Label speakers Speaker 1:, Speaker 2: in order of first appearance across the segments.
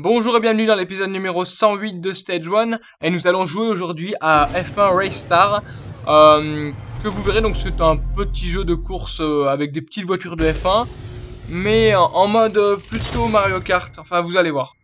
Speaker 1: Bonjour et bienvenue dans l'épisode numéro 108 de Stage 1 et nous allons jouer aujourd'hui à F1 Race Star euh, que vous verrez donc c'est un petit jeu de course euh, avec des petites voitures de F1 mais en, mode euh, plutôt Mario Kart, enfin vous allez voir.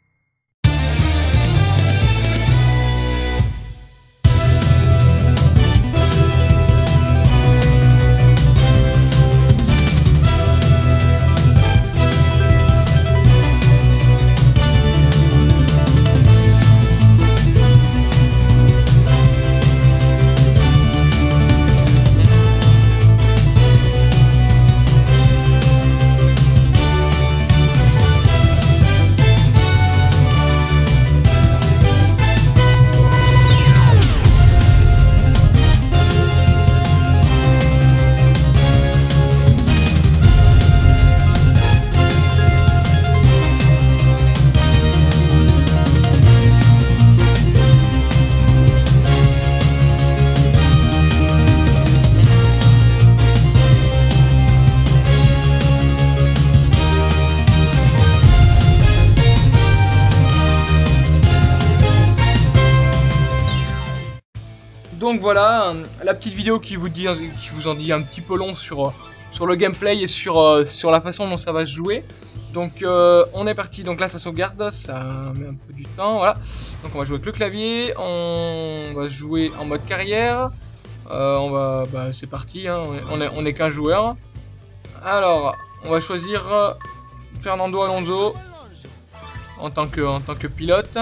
Speaker 1: Voilà, la petite vidéo qui vous, dit, en dit un petit peu long sur, euh, le gameplay et sur, euh, sur la façon dont ça va se jouer. Donc euh, on est parti, donc là ça sauvegarde, ça met un peu du temps, voilà. Donc on va jouer avec le clavier, on va jouer en mode carrière. On va, bah, c'est parti, hein, on est, qu'un joueur. Alors, on va choisir Fernando Alonso en tant que pilote.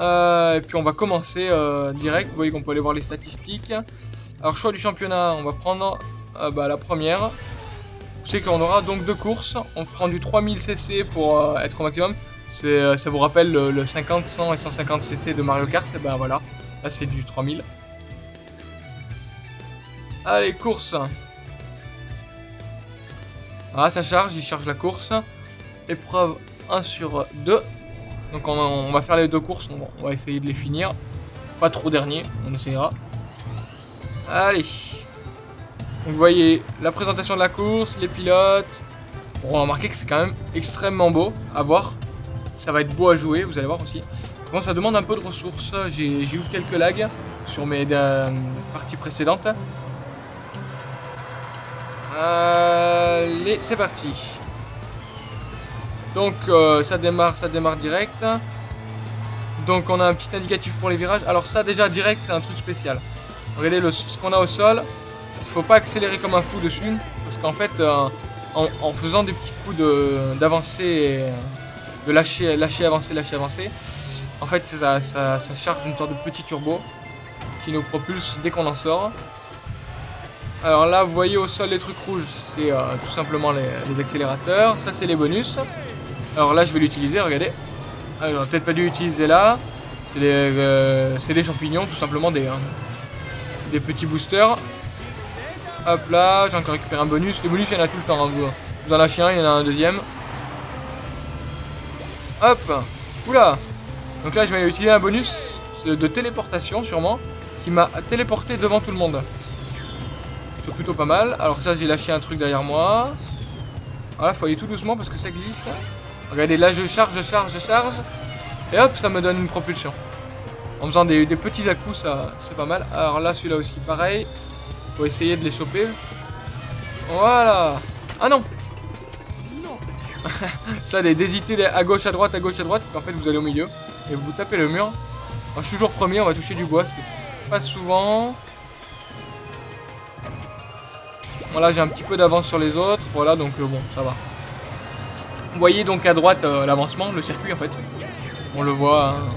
Speaker 1: Euh, et puis on va commencer euh, direct, vous voyez qu'on peut aller voir les statistiques. Alors choix du championnat, on va prendre euh, bah, la première. Sais qu'on aura donc deux courses, on prend du 3000 cc pour être au maximum. C'est, ça vous rappelle le, le 50, 100 et 150 cc de Mario Kart, et ben voilà, là c'est du 3000. Allez, course Ah, ça charge, il charge la course. Épreuve 1 sur 2. Donc on, va faire les deux courses, on, va essayer de les finir. Pas trop dernier, on essayera. Allez. Donc vous voyez la présentation de la course, les pilotes. Bon, on va remarquer que c'est quand même extrêmement beau à voir. Ça va être beau à jouer, vous allez voir aussi. Bon, ça demande un peu de ressources. J'ai j'ai eu quelques lags sur mes euh, parties précédentes. Allez, c'est parti. Donc euh, ça démarre, ça démarre direct. Donc on a un petit indicatif pour les virages. Alors ça déjà direct c'est un truc spécial. Regardez le, ce qu'on a au sol. Il faut pas accélérer comme un fou dessus. Parce qu'en fait euh, en, faisant des petits coups d'avancer, de, lâcher, lâcher, avancer, lâcher, avancer. En fait ça, ça, charge une sorte de petit turbo qui nous propulse dès qu'on en sort. Alors là, vous voyez au sol les trucs rouges, c'est euh, tout simplement les accélérateurs. Ça, c'est les bonus. Alors là, je vais l'utiliser, regardez. Alors, j'aurais peut-être pas dû l'utiliser là. C'est les, euh, c'est les champignons, tout simplement des, euh, des petits boosters. Hop là, j'ai encore récupéré un bonus. Les bonus, il y en a tout le temps. hein, vous, vous en lâchez un, il y en a un deuxième. Hop Oula Donc là, je vais utiliser un bonus de téléportation, sûrement, qui m'a téléporté devant tout le monde. C'est plutôt pas mal. Alors ça, j'ai lâché un truc derrière moi. Voilà, faut aller tout doucement parce que ça glisse. Regardez, là, je charge, je charge, je charge. Et hop, ça me donne une propulsion. En faisant des, petits à-coups, ça, c'est pas mal. Alors là, celui-là aussi, pareil. Faut essayer de les choper. Voilà. Ah non Ça, d'hésiter à gauche, à droite, à gauche, à droite. En fait, vous allez au milieu. Et vous tapez le mur. Alors, je suis toujours premier, on va toucher du bois. C'est pas souvent. Voilà, j'ai un petit peu d'avance sur les autres. Voilà, donc euh, bon, ça va. Vous voyez donc à droite euh, l'avancement, le circuit en fait. On le voit hein.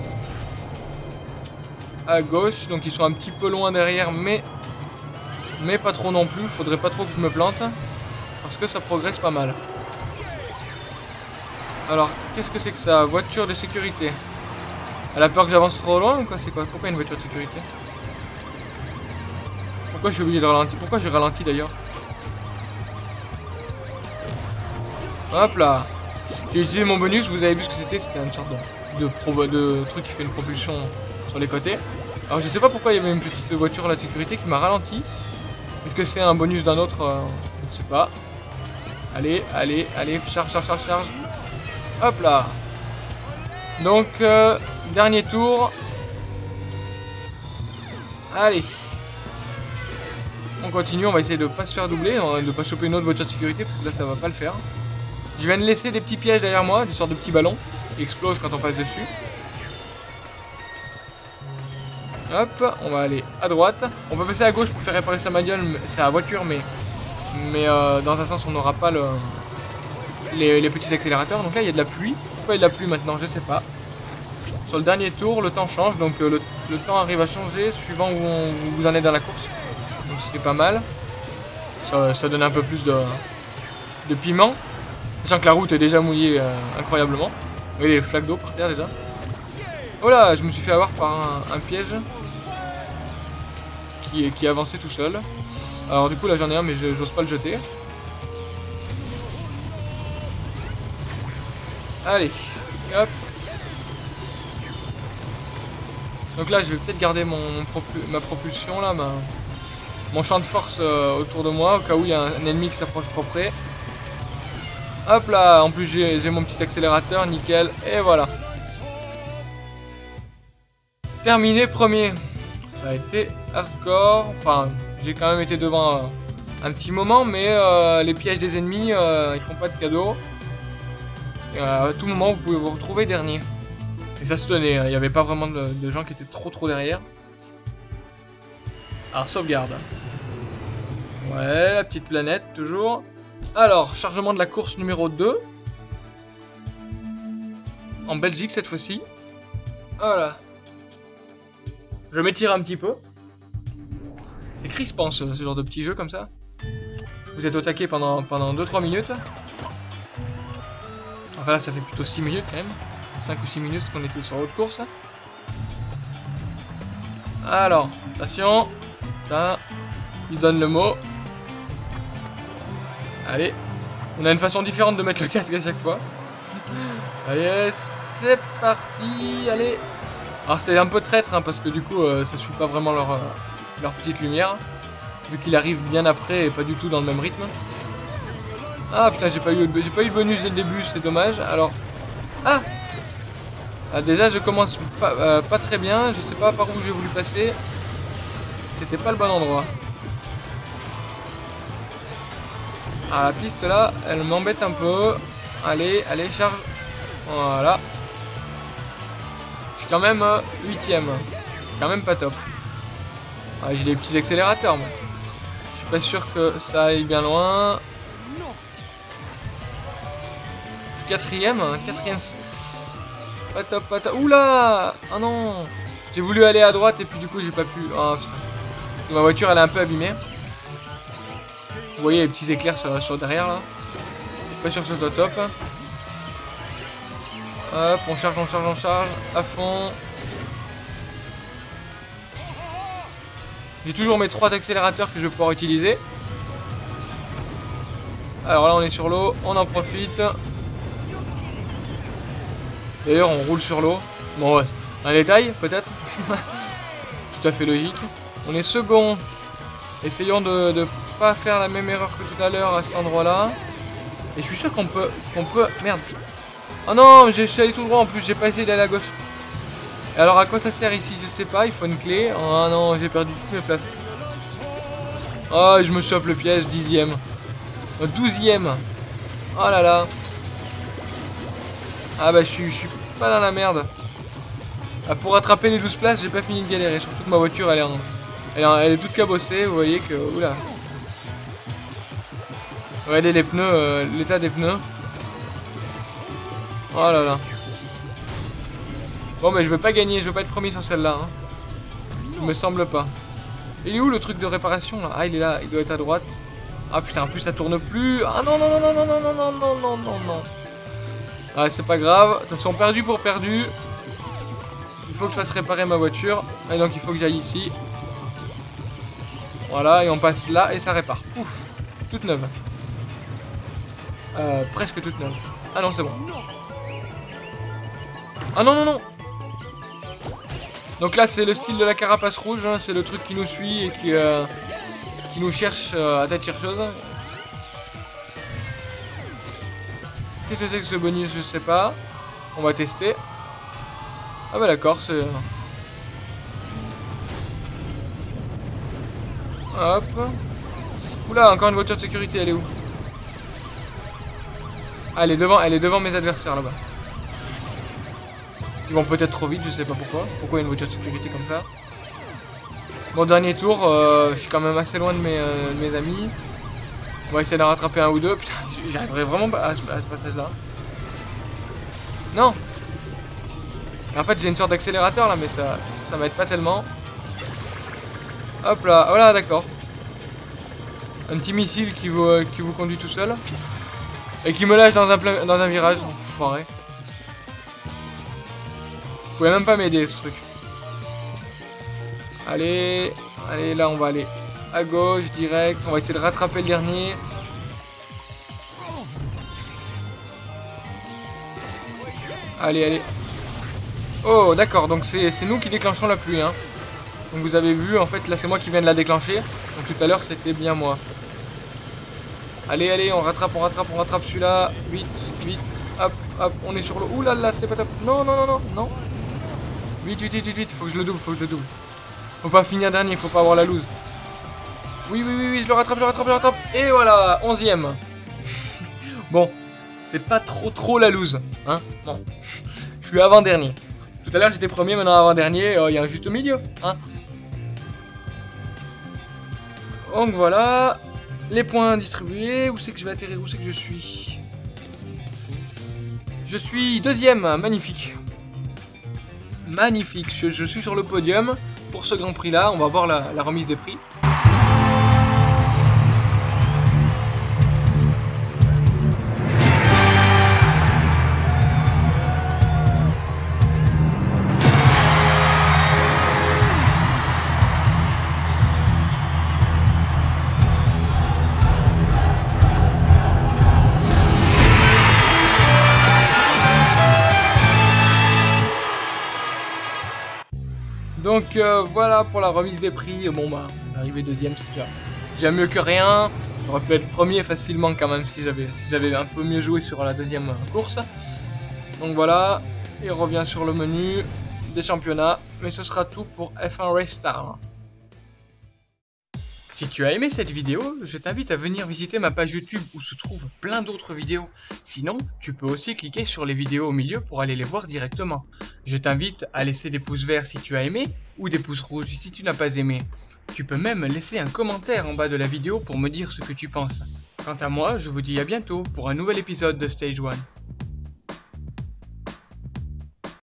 Speaker 1: à gauche. Donc ils sont un petit peu loin derrière, mais mais pas trop non plus. Faudrait pas trop que je me plante parce que ça progresse pas mal. Alors, qu'est-ce que c'est que ça? Voiture de sécurité. Elle a peur que j'avance trop loin ou quoi? C'est quoi? Pourquoi une voiture de sécurité? Pourquoi je suis obligé de ralentir? Pourquoi j'ai ralenti d'ailleurs? Hop là J'ai utilisé mon bonus, vous avez vu ce que c'était? C'était une sorte de, de, truc qui fait une propulsion sur les côtés. Alors je sais pas pourquoi il y avait une petite voiture là de sécurité qui m'a ralenti. Est-ce que c'est un bonus d'un autre? Euh, Je ne sais pas. Allez, allez, allez, charge, charge, charge, charge. Hop là Donc, euh, dernier tour. Allez. On continue, on va essayer de pas se faire doubler, hein, de pas choper une autre voiture de sécurité, parce que là ça va pas le faire. Je viens de laisser des petits pièges derrière moi, des sortes de petits ballons, qui explosent quand on passe dessus. Hop, on va aller à droite. On peut passer à gauche pour faire réparer sa c'est la voiture, mais, mais euh, dans un sens on n'aura pas le, les, petits accélérateurs. Donc là il y a de la pluie. Pourquoi il y a de la pluie maintenant? Je sais pas. Sur le dernier tour, le temps change, donc euh, le, temps arrive à changer suivant où, vous en êtes dans la course. Donc c'est pas mal. Ça, donne un peu plus de, de piment. Sachant que la route est déjà mouillée euh, incroyablement. Vous voyez les flaques d'eau par terre déjà. Oh là, je me suis fait avoir par un, piège qui, avançait tout seul. Alors du coup là j'en ai un mais j'ose pas le jeter. Allez, hop. Donc là, je vais peut-être garder ma propulsion, là, mon champ de force euh, autour de moi, au cas où il y a un, ennemi qui s'approche trop près. Hop là, en plus j'ai mon petit accélérateur, nickel, et voilà. Terminé premier. Ça a été hardcore, enfin, j'ai quand même été devant euh, un petit moment, mais euh, les pièges des ennemis, ils font pas de cadeaux. Euh, à tout moment, vous pouvez vous retrouver dernier. Et ça se tenait, hein. il n'y avait pas vraiment de, gens qui étaient trop trop derrière. Alors, sauvegarde. Ouais, la petite planète, toujours. Alors, chargement de la course numéro 2. En Belgique, cette fois-ci. Voilà. Je m'étire un petit peu. C'est crispant, ce, ce genre de petit jeu comme ça. Vous êtes au taquet pendant, pendant 2-3 minutes. Enfin là, ça fait plutôt 6 minutes quand même. 5 ou 6 minutes qu'on était sur l'autre course. Alors, attention. Ça, il donne le mot. Allez. On a une façon différente de mettre le casque à chaque fois. Allez, c'est parti. Allez. Alors c'est un peu traître hein, parce que du coup euh, ça suit pas vraiment leur, euh, leur petite lumière. Vu qu'il arrive bien après et pas du tout dans le même rythme. Ah putain, j'ai pas, eu, pas eu le bonus dès le début, c'est dommage. Alors. Ah, ah Déjà, je commence pas, euh, pas très bien. Je sais pas par où j'ai voulu passer. C'était pas le bon endroit. Ah, la piste là, elle m'embête un peu. Allez, allez, charge. Voilà. Je suis quand même 8 euh, huitième. C'est quand même pas top. Ah, j'ai des petits accélérateurs, moi. Je suis pas sûr que ça aille bien loin. Quatrième, hein, quatrième. Pas top, pas top. Oula Oh non J'ai voulu aller à droite et puis du coup j'ai pas pu. Oh. Ma voiture elle est un peu abîmée. Vous voyez les petits éclairs sur, derrière là. Je suis pas sûr que ce soit top. Hop, on charge, on charge, on charge. À fond. J'ai toujours mes trois accélérateurs que je vais pouvoir utiliser. Alors là on est sur l'eau, on en profite. D'ailleurs, on roule sur l'eau. Bon, un détail, peut-être. tout à fait logique. On est second. Essayons de pas faire la même erreur que tout à l'heure à cet endroit-là. Et je suis sûr qu'on peut... qu'on peut... Merde. Oh non, j'ai allé tout droit en plus, j'ai pas essayé d'aller à gauche. Alors à quoi ça sert ici? Je sais pas, il faut une clé. Oh non, j'ai perdu toutes mes places. Oh, je me chope le piège, dixième. Douzième. Oh là là. Ah bah je suis, je suis pas dans la merde. Ah, pour rattraper les 12 places, j'ai pas fini de galérer. Surtout que ma voiture, elle est, elle, est, toute cabossée. Vous voyez que... Oula. Regardez les pneus, euh, l'état des pneus. Oh là là. Bon mais je veux pas gagner, je veux pas être premier sur celle-là. Hein. Il me semble pas. Il est où le truc de réparation là Ah il est là, il doit être à droite. Ah putain, en plus ça tourne plus. Ah non non non non non non non non non non non. Ah, c'est pas grave. Attention, perdu pour perdu. Il faut que je fasse réparer ma voiture. Et donc, il faut que j'aille ici. Voilà, et on passe là et ça répare. Ouf, toute neuve. Euh, presque toute neuve. Ah non, c'est bon. Ah non, non, non Donc là, c'est le style de la carapace rouge. Hein. C'est le truc qui nous suit et qui, euh, qui nous cherche euh, à tête chercheuse. Qu'est-ce que c'est que ce bonus Je sais pas. On va tester. Ah bah d'accord, c'est... Hop. Oula, encore une voiture de sécurité, elle est où? Ah, elle est devant, elle est devant mes adversaires là-bas. Ils vont peut-être trop vite, je sais pas pourquoi. Pourquoi il y a une voiture de sécurité comme ça? Bon, dernier tour, euh, je suis quand même assez loin de mes, euh, de mes amis. On va essayer d'en rattraper un ou deux. Putain, j'arriverai vraiment pas à, ce passage-là. Non En fait, j'ai une sorte d'accélérateur là, mais ça, ça m'aide pas tellement. Hop là, voilà, d'accord. Un petit missile qui vous, euh, qui vous conduit tout seul. Et qui me lâche dans un, dans un virage, enfoiré. Vous pouvez même pas m'aider ce truc. Allez, allez, là on va aller à gauche, direct. On va essayer de rattraper le dernier. Allez, allez. Oh, d'accord, donc c'est nous qui déclenchons la pluie. Hein. Donc vous avez vu, en fait, là c'est moi qui viens de la déclencher. Donc tout à l'heure c'était bien moi. Allez, allez, on rattrape, on rattrape, on rattrape celui-là. Vite, vite. Hop, hop, on est sur le... Ouh là là, c'est pas top. Non, non, non, non, non. Vite, vite, vite, vite, Faut que je le double, faut que je le double. Faut pas finir dernier, faut pas avoir la loose. Oui, oui, oui, oui, je le rattrape, je le rattrape, je le rattrape. Et voilà, onzième. bon, c'est pas trop, trop la loose. Hein Bon. Je suis avant-dernier. Tout à l'heure, j'étais premier, maintenant avant-dernier. Euh, il y a un juste milieu. Hein Donc voilà. Les points distribués. Où c'est que je vais atterrir Où c'est que je suis Je suis deuxième. Magnifique. Magnifique. Je, suis sur le podium. Pour ce Grand Prix là, on va voir la remise des prix. Donc euh, voilà pour la remise des prix. Bon bah, arrivé deuxième, c'est déjà, mieux que rien. J'aurais pu être premier facilement quand même si j'avais si j'avais un peu mieux joué sur la deuxième course. Donc voilà, il revient sur le menu des championnats. Mais ce sera tout pour F1 Race Star. Si tu as aimé cette vidéo, je t'invite à venir visiter ma page YouTube où se trouvent plein d'autres vidéos. Sinon, tu peux aussi cliquer sur les vidéos au milieu pour aller les voir directement. Je t'invite à laisser des pouces verts si tu as aimé ou des pouces rouges si tu n'as pas aimé. Tu peux même laisser un commentaire en bas de la vidéo pour me dire ce que tu penses. Quant à moi, je vous dis à bientôt pour un nouvel épisode de Stage 1.